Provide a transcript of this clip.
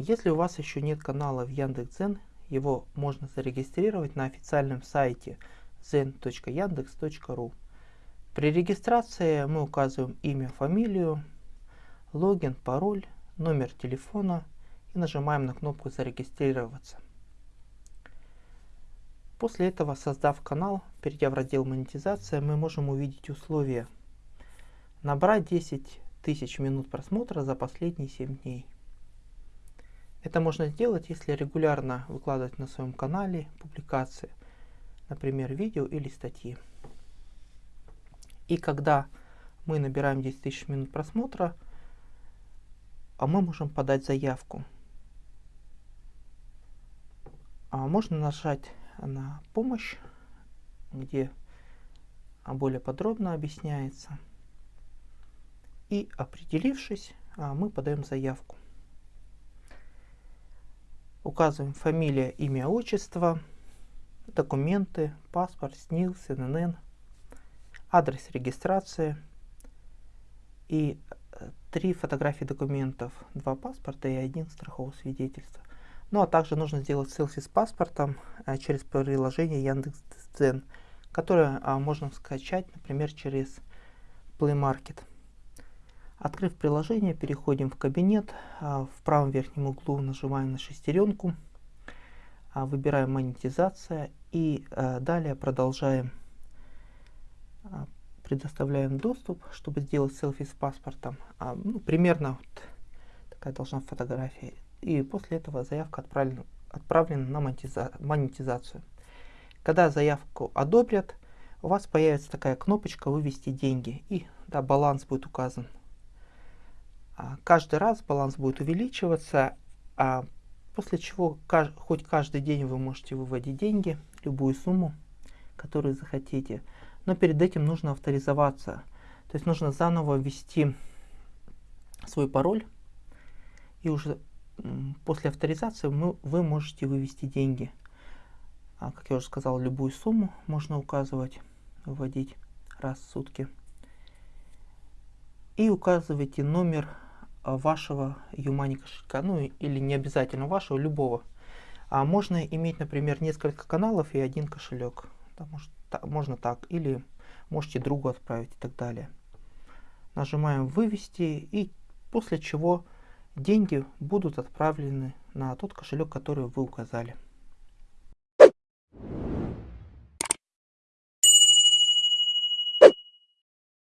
Если у вас еще нет канала в Яндекс.Дзен, его можно зарегистрировать на официальном сайте zen.yandex.ru. При регистрации мы указываем имя, фамилию, логин, пароль, номер телефона и нажимаем на кнопку «Зарегистрироваться». После этого, создав канал, перейдя в раздел «Монетизация», мы можем увидеть условия. Набрать 10 тысяч минут просмотра за последние 7 дней. Это можно сделать, если регулярно выкладывать на своем канале публикации, например, видео или статьи. И когда мы набираем 10 тысяч минут просмотра, а мы можем подать заявку. А можно нажать на помощь, где более подробно объясняется. И определившись, а, мы подаем заявку. Указываем фамилия, имя, отчество, документы, паспорт, СНИЛС, ННН, адрес регистрации и э, три фотографии документов, два паспорта и один страхового свидетельства. Ну а также нужно сделать селфи с паспортом а, через приложение Яндекс.Дзен, которое а, можно скачать, например, через Play Market. Открыв приложение, переходим в кабинет. А, в правом верхнем углу нажимаем на шестеренку, а, выбираем монетизация и а, далее продолжаем. Предоставляем доступ, чтобы сделать селфи с паспортом. Ну, примерно вот такая должна фотография и после этого заявка отправлена, отправлена на монетиза монетизацию. Когда заявку одобрят, у вас появится такая кнопочка «Вывести деньги» и да, баланс будет указан. А каждый раз баланс будет увеличиваться, а после чего хоть каждый день вы можете выводить деньги, любую сумму, которую захотите. Но перед этим нужно авторизоваться. То есть нужно заново ввести свой пароль и уже после авторизации мы, вы можете вывести деньги. А, как я уже сказал, любую сумму можно указывать, вводить раз в сутки. И указывайте номер вашего Юмани кошелька, ну или не обязательно вашего, любого. А можно иметь, например, несколько каналов и один кошелек. Да, может, та, можно так, или можете другу отправить и так далее. Нажимаем «Вывести» и после чего деньги будут отправлены на тот кошелек, который вы указали.